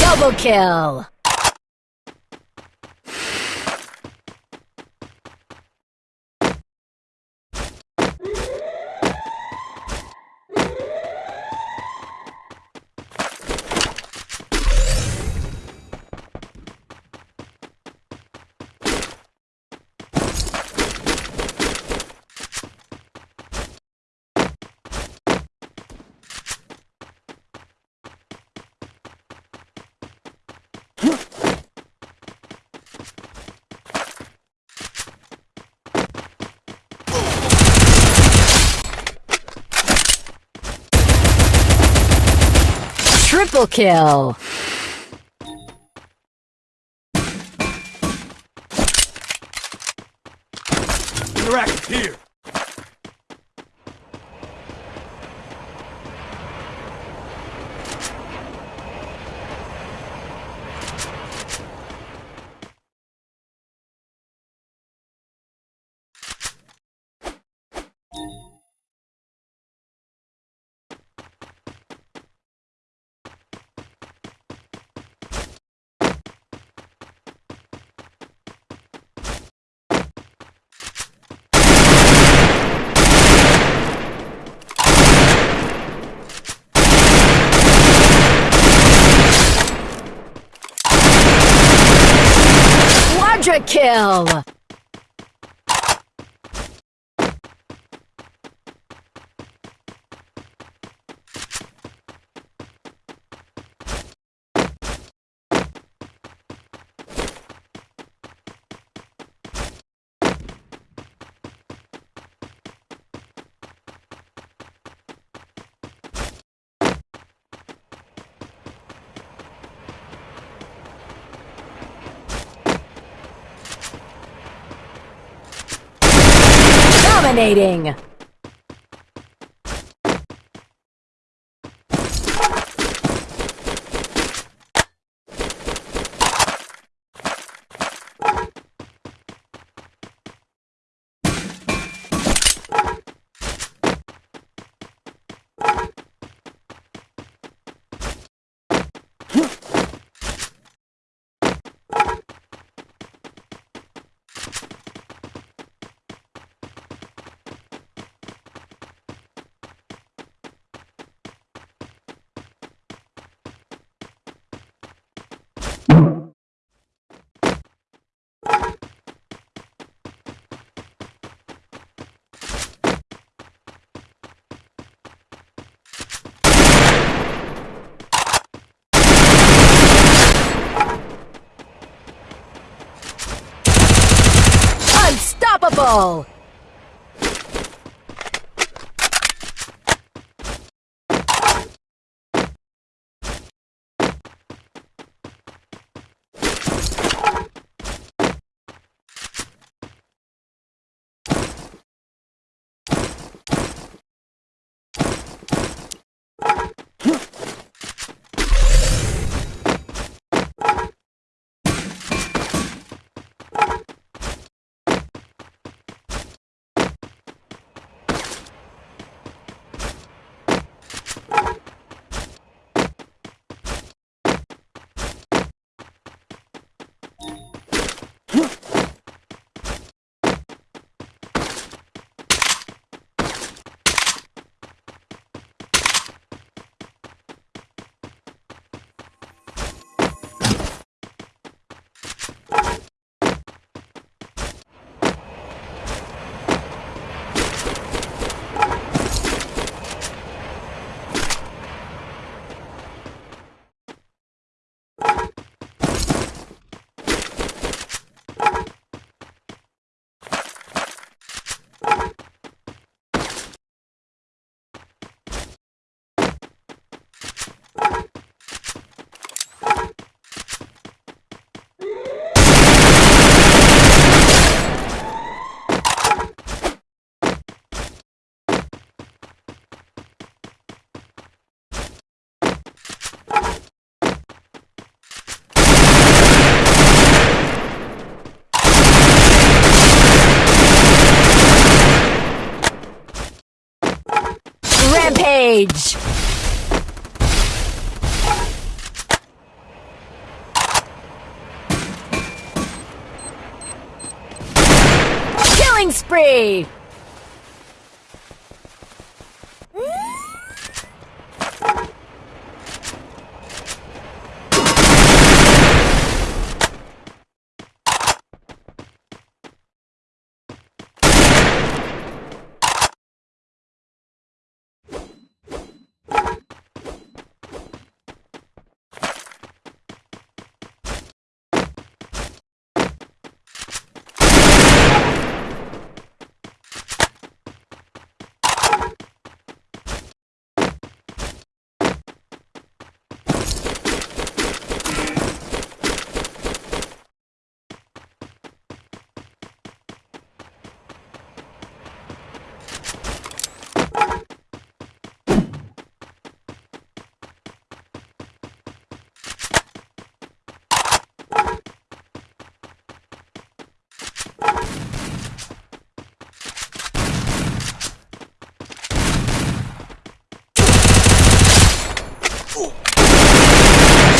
Double kill! Triple kill! Interactive here! Kill! Dominating! Unstoppable! Rampage! Killing spree!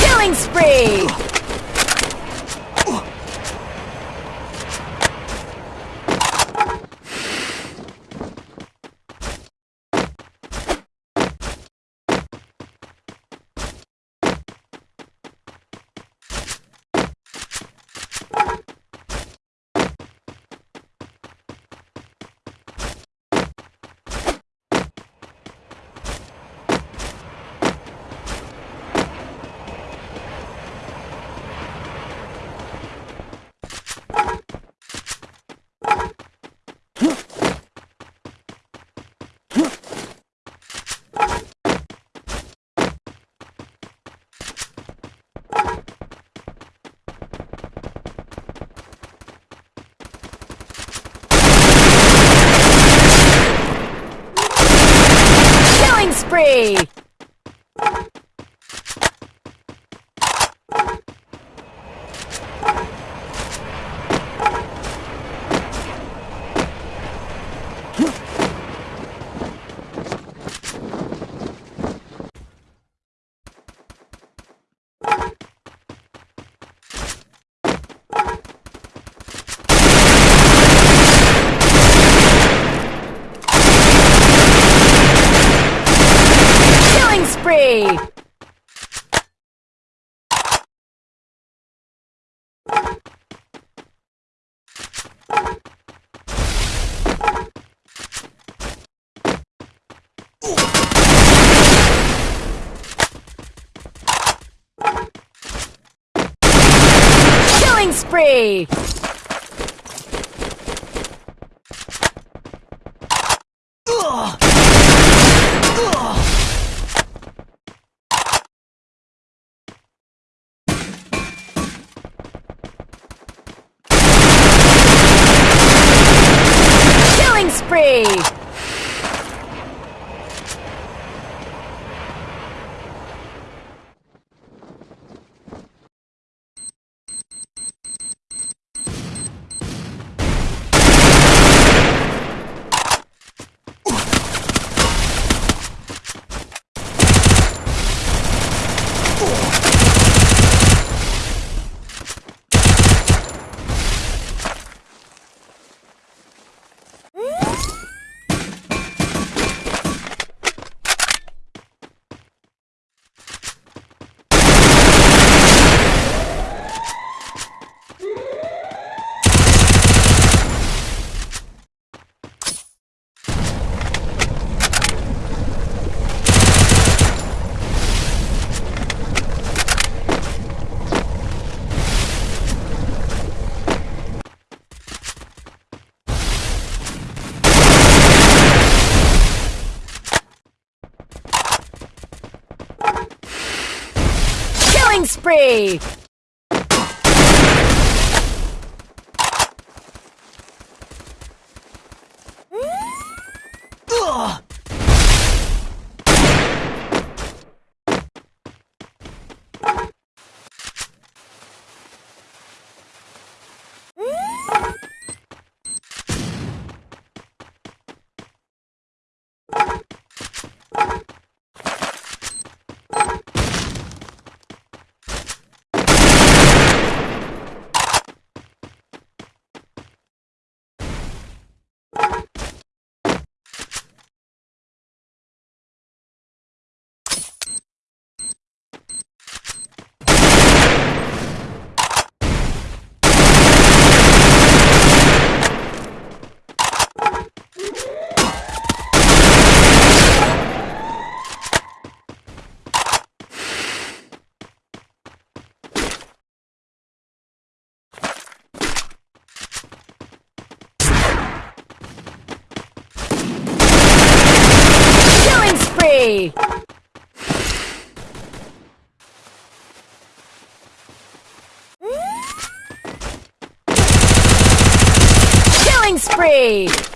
Killing spree! Killing spree! Killing spree! Killing spree! Killing spree! Killing spree! Killing